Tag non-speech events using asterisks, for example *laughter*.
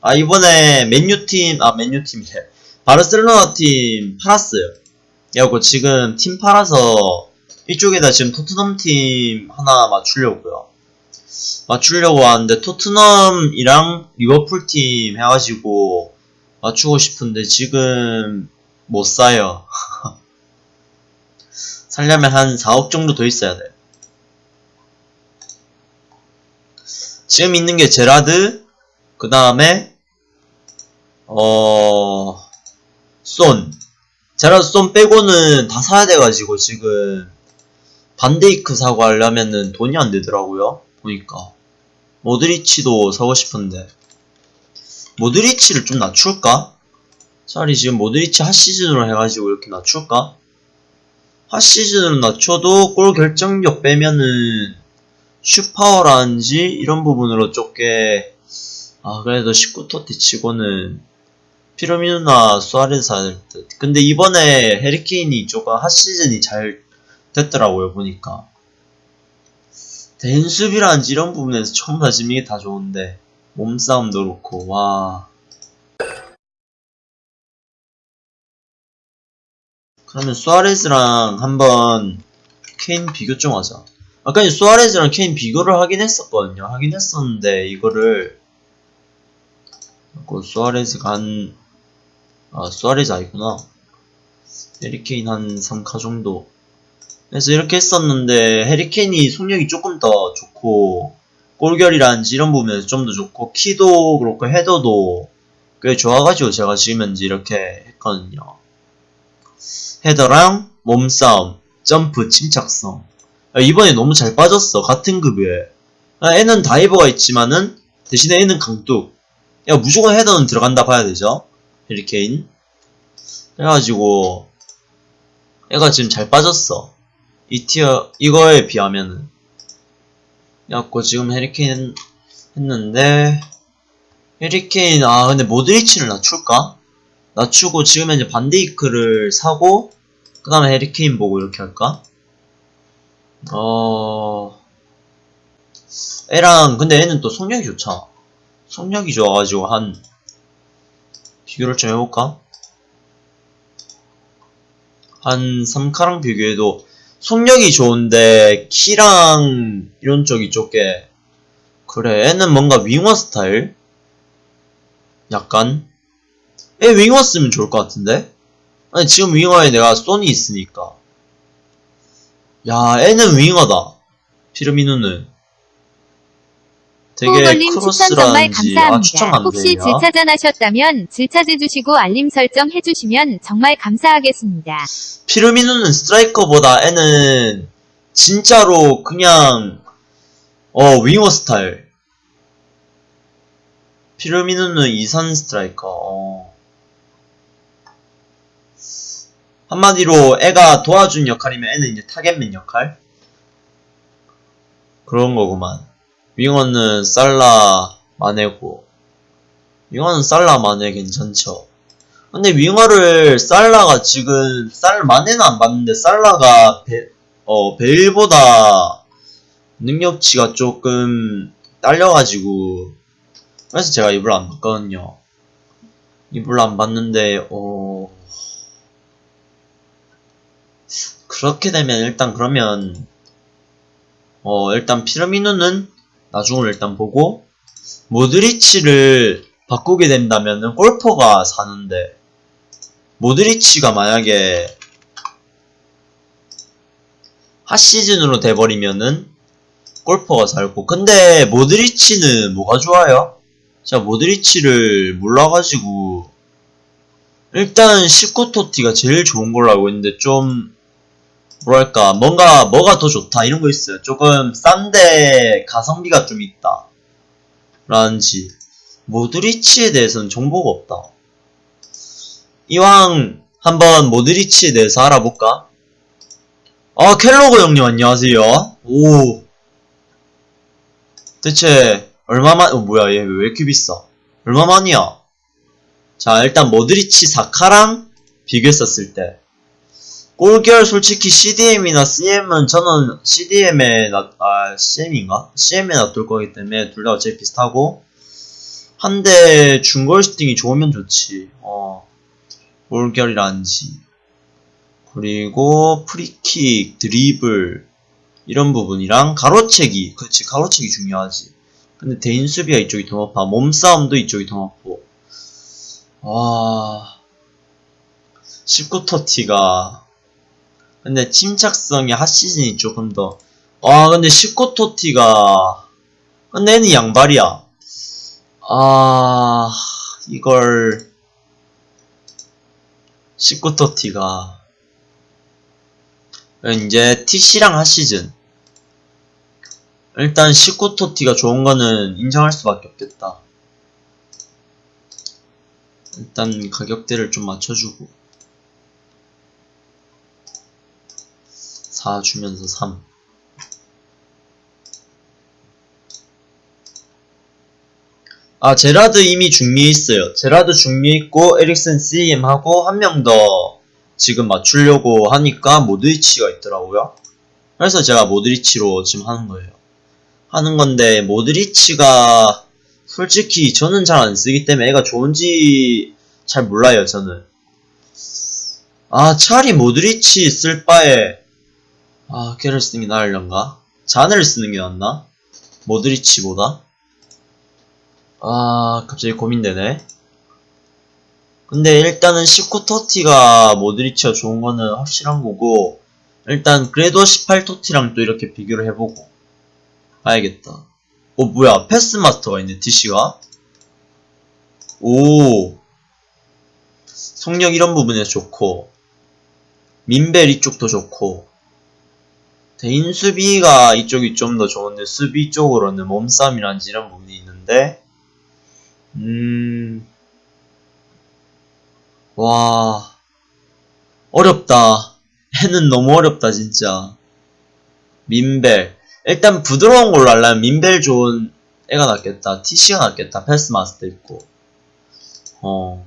아 이번에 맨유팀 아 맨유팀이래 바르셀로나 팀 팔았어요. 그래갖고 지금 팀 팔아서 이쪽에다 지금 토트넘 팀 하나 맞추려고요. 맞추려고 하는데 토트넘이랑 리버풀 팀 해가지고 맞추고 싶은데 지금 못 사요. *laughs* 살려면 한 4억 정도 더 있어야 돼 지금 있는 게 제라드 그 다음에 어... 쏜 제라드 쏜 빼고는 다 사야 돼가지고 지금 반데이크 사고 하려면은 돈이 안 되더라고요 보니까 모드리치도 사고 싶은데 모드리치를 좀 낮출까? 차라리 지금 모드리치 핫 시즌으로 해가지고 이렇게 낮출까? 핫 시즌으로 낮춰도 골 결정력 빼면은 슈파워라든지 이런 부분으로 좁게 아 그래도 19토티 치고는 피로미누나 수아레스 할 듯. 근데 이번에 해리케인이 조금 핫 시즌이 잘 됐더라고요 보니까. 댄수비라든지 이런 부분에서 처음 다 지금 이게 다 좋은데 몸싸움도 그렇고 와. 그러면 수아레스랑 한번 케인 비교 좀 하자. 아까 이 수아레스랑 케인 비교를 하긴 했었거든요. 하긴 했었는데 이거를 그 수아레스가 한 아, 수아레즈 아니구나. 해리케인 한 3카 정도. 그래서 이렇게 했었는데, 해리케인이 속력이 조금 더 좋고, 골결이라든지 이런 부분에서 좀 더 좋고, 키도 그렇고, 헤더도 꽤 좋아가지고 제가 지금 현재 이렇게 했거든요. 헤더랑 몸싸움, 점프, 침착성. 아, 이번에 너무 잘 빠졌어. 같은 급여에. 아, 애는 다이버가 있지만은, 대신에 애는 강뚝. 야, 무조건 헤더는 들어간다 봐야 되죠. 해리케인. 그래가지고, 애가 지금 잘 빠졌어. 이 티어, 이거에 비하면은. 그래갖고 지금 해리케인 했는데, 해리케인, 아, 근데 모드리치를 낮출까? 낮추고 지금 현재 반데이크를 사고, 그 다음에 해리케인 보고 이렇게 할까? 어, 애랑, 근데 애는 또 속력이 좋잖아. 속력이 좋아가지고 한, 비교를 좀 해볼까? 한 3카랑 비교해도 속력이 좋은데 키랑 이런 쪽이 좁게 그래 애는 뭔가 윙어 스타일? 약간? 애 윙어 쓰면 좋을 것 같은데? 아니 지금 윙어에 내가 소니 있으니까 야 애는 윙어다 피르미누는 되게 호걸님 추천 정말 크로스라든지 아 감사합니다. 추천 안 혹시 되냐? 질차전 하셨다면 질차해주시고 알림 설정 해주시면 정말 감사하겠습니다. 피르미누는 스트라이커보다 애는 진짜로 그냥 어 윙어 스타일 피르미누는 이선 스트라이커 어. 한마디로 애가 도와준 역할이면 애는 이제 타겟맨 역할 그런 거구만 윙어는 살라 마네고 윙어는 살라 마네 괜찮죠 근데 윙어를 살라가 지금 살 마네는 안 봤는데 살라가 베, 어 베일보다 능력치가 조금 딸려가지고 그래서 제가 이불 안 봤거든요. 이불 안 봤는데 어 그렇게 되면 일단 그러면 어 일단 피라미누는 나중을 일단 보고 모드리치를 바꾸게 된다면은 골퍼가 사는데 모드리치가 만약에 핫시즌으로 돼버리면은 골퍼가 살고 근데 모드리치는 뭐가 좋아요? 제가 모드리치를 몰라가지고 일단 19토티가 제일 좋은 걸로 알고 있는데 좀 뭐랄까 뭔가 뭐가 더 좋다 이런 거 있어요. 조금 싼데 가성비가 좀 있다. 라는지. 모드리치에 대해서는 정보가 없다. 이왕 한번 모드리치에 대해서 알아볼까? 아 켈로그 형님 안녕하세요. 오. 대체 얼마만 어 뭐야 얘 왜 이렇게 비싸? 얼마만이야? 자 일단 모드리치 사카랑 비교했었을 때 골결 솔직히 CDM이나 CM은 저는 CDM에 나, 아 CM인가? CM에 놔둘 거기 때문에 둘 다 어차피 비슷하고 한대 중거리 슈팅이 좋으면 좋지. 어. 올결이란지. 그리고 프리킥, 드리블 이런 부분이랑 가로채기. 그렇지 가로채기 중요하지. 근데 대인 수비가 이쪽이 더 높아. 몸싸움도 이쪽이 더 높고. 와. 19토티가 근데 침착성이 핫시즌이 조금 더. 아, 근데 19토티가. 근데 얘는 양발이야. 아, 이걸. 19토티가. 이제 TC랑 핫시즌. 일단 19토티가 좋은 거는 인정할 수밖에 없겠다. 일단 가격대를 좀 맞춰주고. 4 주면서 3. 아, 제라드 이미 중미에 있어요. 제라드 중미에 있고, 에릭슨 CM하고, 한 명 더 지금 맞추려고 하니까, 모드리치가 있더라고요. 그래서 제가 모드리치로 지금 하는 거예요. 하는 건데, 모드리치가, 솔직히 저는 잘 안 쓰기 때문에 애가 좋은지 잘 몰라요, 저는. 아, 차라리 모드리치 쓸 바에, 아, 걔를 쓰는 게 나으련가? 자네를 쓰는 게 낫나? 모드리치보다? 아, 갑자기 고민되네. 근데 일단은 19토티가 모드리치가 좋은 거는 확실한 거고, 일단 그래도 18토티랑 또 이렇게 비교를 해보고, 봐야겠다. 어, 뭐야, 패스마스터가 있네, TC가? 오. 속력 이런 부분에 좋고, 민벨 이쪽도 좋고, 대인 수비가 이쪽이 좀 더 좋은데 수비 쪽으로는 몸싸움이란지 이런 부분이 있는데 음... 와... 어렵다. 애는 너무 어렵다 진짜. 민벨 일단 부드러운 걸로 하려면 민벨 좋은 애가 낫겠다. TC가 낫겠다. 패스 마스터 있고 어...